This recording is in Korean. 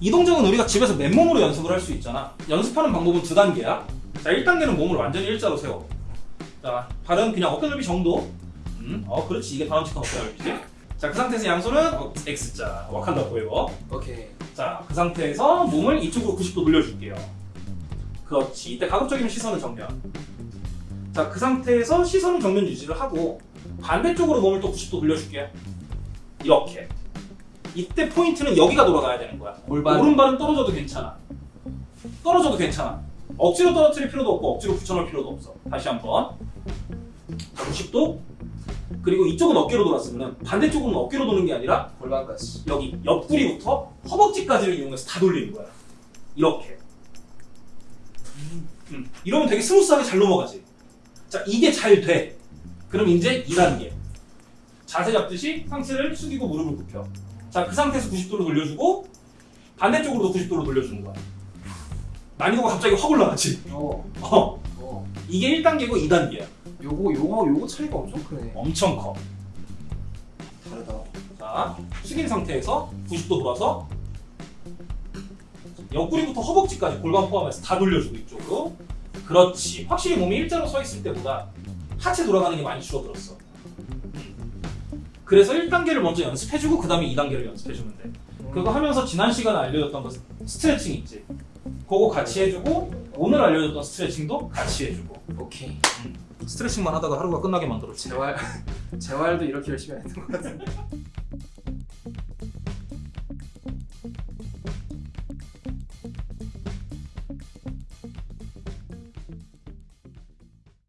이 동작은 우리가 집에서 맨몸으로 연습을 할 수 있잖아. 연습하는 방법은 두 단계야. 자, 1단계는 몸을 완전히 일자로 세워. 자, 발은 그냥 어깨 넓이 정도. 음, 어, 그렇지. 이게 바람직한 어깨 넓이지. 자, 그 상태에서 양손은 어, X자. 와칸다 포에버. 오케이. 자, 그 상태에서 몸을 이쪽으로 90도 돌려줄게요. 그렇지. 이때 가급적이면 시선은 정면. 자, 그 상태에서 시선은 정면 유지를 하고 반대쪽으로 몸을 또 90도 돌려줄게요. 이렇게. 이때 포인트는 여기가 돌아가야 되는 거야. 골반. 오른발은 떨어져도 괜찮아. 떨어져도 괜찮아. 억지로 떨어뜨릴 필요도 없고 억지로 붙여놓을 필요도 없어. 다시 한번. 자, 90도. 그리고 이쪽은 어깨로 돌았으면 반대쪽은 어깨로 도는 게 아니라 골반까지. 여기 옆구리부터 허벅지까지를 이용해서 다 돌리는 거야. 이렇게. 음, 이러면 되게 smooth하게 잘 넘어가지. 자, 이게 잘 돼. 그럼 이제 2단계. 자세 잡듯이 상체를 숙이고 무릎을 굽혀. 자, 그 상태에서 90도로 돌려주고 반대쪽으로도 90도로 돌려주는 거야. 난이도가 갑자기 확 올라가지. 어. 어, 어. 이게 1단계고 2단계야. 요거 요거 요거 차이가 엄청 크네. 엄청 커. 다르다. 자, 숙인 상태에서 90도 돌아서 옆구리부터 허벅지까지 골반 포함해서 다 돌려주고 이쪽으로. 그렇지. 확실히 몸이 일자로 서 있을 때보다 하체 돌아가는 게 많이 줄어들었어. 그래서 1단계를 먼저 연습해주고 그 다음에 2단계를 연습해주면 돼. 그거 하면서 지난 시간에 알려줬던 거 스트레칭 있지? 그거 같이 해주고 오늘 알려줬던 스트레칭도 같이 해주고 오케이. 스트레칭만 하다가 하루가 끝나게 만들었지. 재활 재활도 이렇게 열심히 했던 것 같은데.